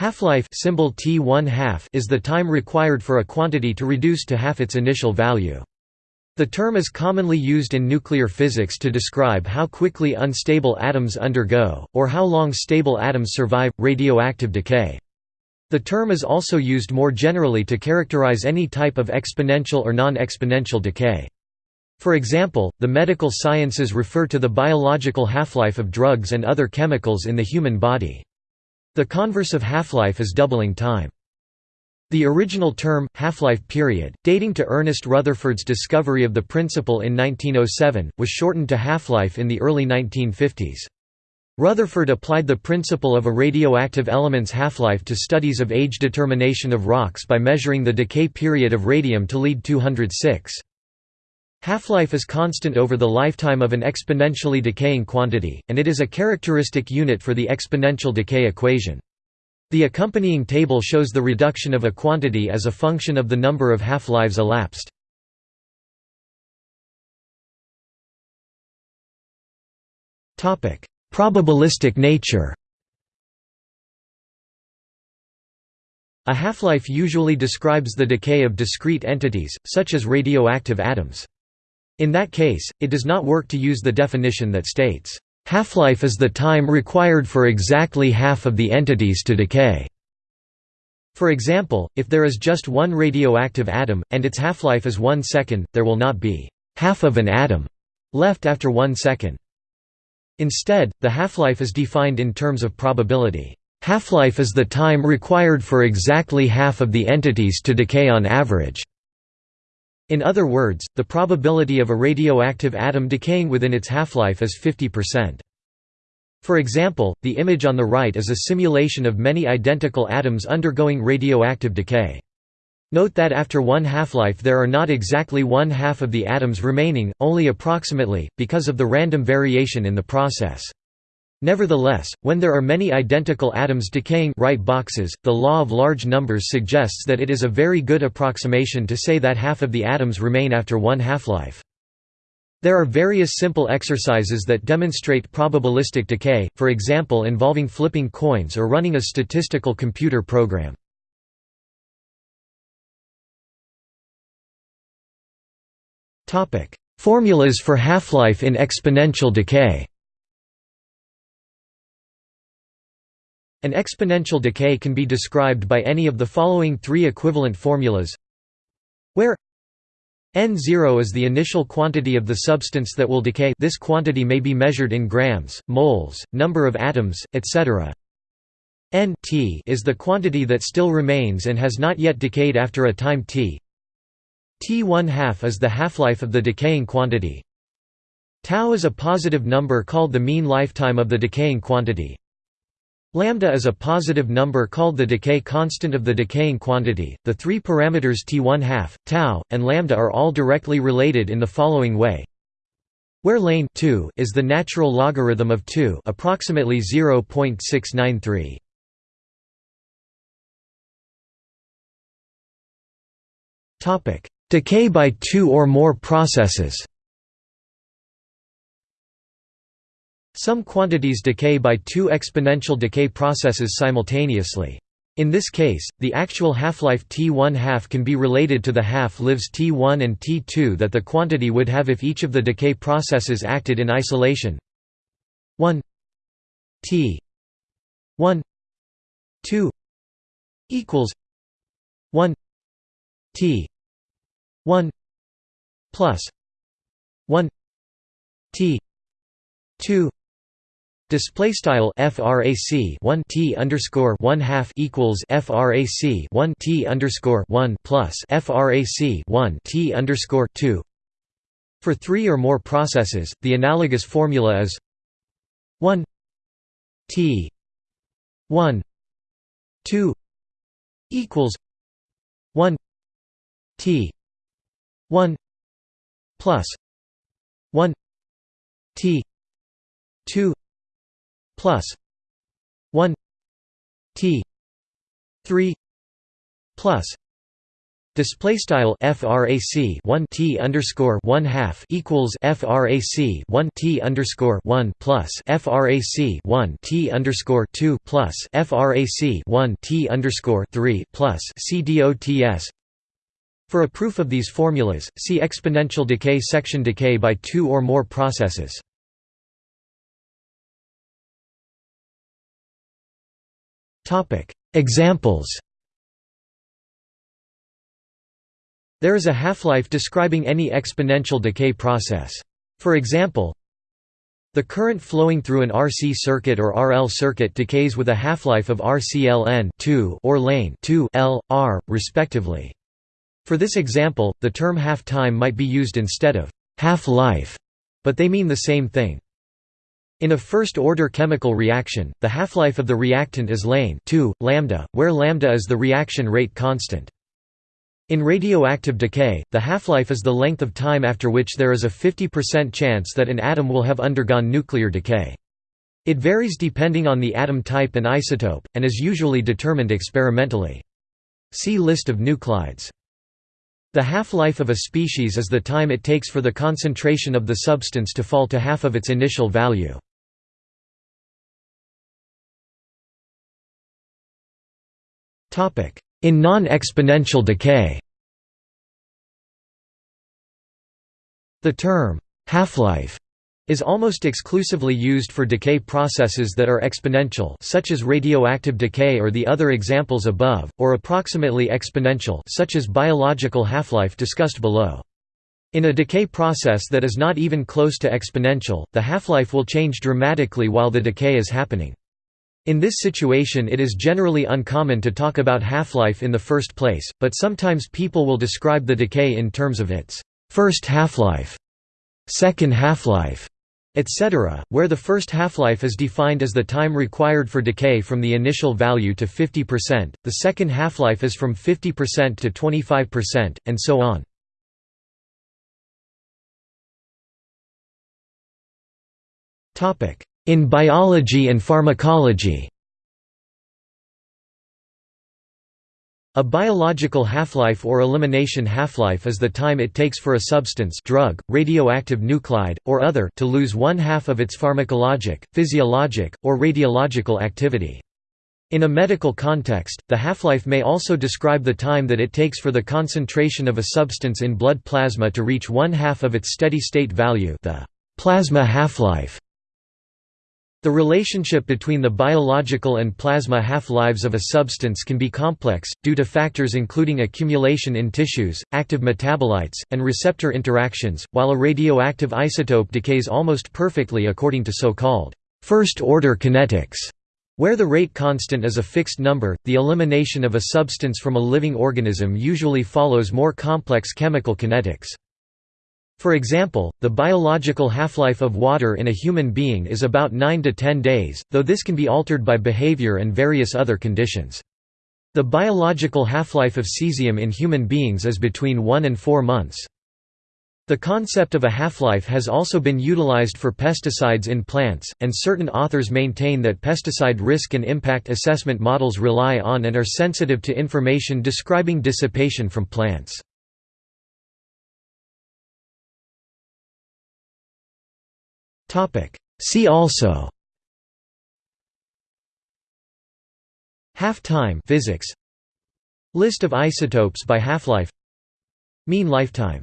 Half-life symbol T1 half is the time required for a quantity to reduce to half its initial value. The term is commonly used in nuclear physics to describe how quickly unstable atoms undergo, or how long stable atoms survive, radioactive decay. The term is also used more generally to characterize any type of exponential or non-exponential decay. For example, the medical sciences refer to the biological half-life of drugs and other chemicals in the human body. The converse of half-life is doubling time. The original term, half-life period, dating to Ernest Rutherford's discovery of the principle in 1907, was shortened to half-life in the early 1950s. Rutherford applied the principle of a radioactive element's half-life to studies of age determination of rocks by measuring the decay period of radium to lead 206. Half-life is constant over the lifetime of an exponentially decaying quantity, and it is a characteristic unit for the exponential decay equation. The accompanying table shows the reduction of a quantity as a function of the number of half-lives elapsed. Probabilistic nature A half-life usually describes the decay of discrete entities, such as radioactive atoms. In that case, it does not work to use the definition that states, "...half-life is the time required for exactly half of the entities to decay." For example, if there is just one radioactive atom, and its half-life is one second, there will not be half of an atom left after one second. Instead, the half-life is defined in terms of probability. Half-life is the time required for exactly half of the entities to decay on average. In other words, the probability of a radioactive atom decaying within its half-life is 50%. For example, the image on the right is a simulation of many identical atoms undergoing radioactive decay. Note that after one half-life there are not exactly one half of the atoms remaining, only approximately, because of the random variation in the process. Nevertheless, when there are many identical atoms decaying right boxes, the law of large numbers suggests that it is a very good approximation to say that half of the atoms remain after one half-life. There are various simple exercises that demonstrate probabilistic decay, for example involving flipping coins or running a statistical computer program. Formulas for half-life in exponential decay An exponential decay can be described by any of the following three equivalent formulas where N0 is the initial quantity of the substance that will decay this quantity may be measured in grams, moles, number of atoms, etc. N t is the quantity that still remains and has not yet decayed after a time t. T1 half is the half-life of the decaying quantity. Tau is a positive number called the mean lifetime of the decaying quantity. Lambda is a positive number called the decay constant of the decaying quantity. The three parameters t1 half, tau, and lambda are all directly related in the following way. Where lane 2 is the natural logarithm of 2, approximately 0.693. Topic: Decay by two or more processes. Some quantities decay by two exponential decay processes simultaneously. In this case, the actual half-life T1 half can be related to the half-lives T1 and T2 that the quantity would have if each of the decay processes acted in isolation. 1 T 1 2 equals 1 T 1 plus 1 T 2 Display style frac 1 t underscore 1 half equals frac 1 t underscore 1 plus frac 1 t underscore 2. For three or more processes, the analogous formula is 1 t 1 2 equals 1 t 1 plus 1 t 2 plus 1 t 3 plus Display style frac 1 t underscore 1 half equals frac 1 t underscore 1 plus frac 1 t underscore 2 plus frac 1 t underscore 3 plus cdots. For a proof of these formulas, see exponential decay section decay by two or more processes. Topic Examples There is a half-life describing any exponential decay process. For example, the current flowing through an RC circuit or RL circuit decays with a half-life of RCLN 2 or lane 2 L, R, respectively. For this example, the term half-time might be used instead of half-life, but they mean the same thing. In a first-order chemical reaction, the half-life of the reactant is lane 2, lambda, where lambda is the reaction rate constant. In radioactive decay, the half-life is the length of time after which there is a 50% chance that an atom will have undergone nuclear decay. It varies depending on the atom type and isotope, and is usually determined experimentally. See List of nuclides. The half-life of a species is the time it takes for the concentration of the substance to fall to half of its initial value. In non-exponential decay The term, half-life, is almost exclusively used for decay processes that are exponential such as radioactive decay or the other examples above, or approximately exponential such as biological half-life discussed below. In a decay process that is not even close to exponential, the half-life will change dramatically while the decay is happening. In this situation it is generally uncommon to talk about half-life in the first place, but sometimes people will describe the decay in terms of its first half-life, second half-life, etc., where the first half-life is defined as the time required for decay from the initial value to 50%, the second half-life is from 50% to 25%, and so on. In biology and pharmacology A biological half-life or elimination half-life is the time it takes for a substance drug, radioactive nuclide, or other to lose one half of its pharmacologic, physiologic, or radiological activity. In a medical context, the half-life may also describe the time that it takes for the concentration of a substance in blood plasma to reach one half of its steady-state value the plasma half-life. The relationship between the biological and plasma half-lives of a substance can be complex, due to factors including accumulation in tissues, active metabolites, and receptor interactions, while a radioactive isotope decays almost perfectly according to so-called first-order kinetics. Where the rate constant is a fixed number, the elimination of a substance from a living organism usually follows more complex chemical kinetics. For example, the biological half-life of water in a human being is about 9 to 10 days, though this can be altered by behavior and various other conditions. The biological half-life of cesium in human beings is between 1 and 4 months. The concept of a half-life has also been utilized for pesticides in plants, and certain authors maintain that pesticide risk and impact assessment models rely on and are sensitive to information describing dissipation from plants. Topic. See also. Half-time physics. List of isotopes by half-life. Mean lifetime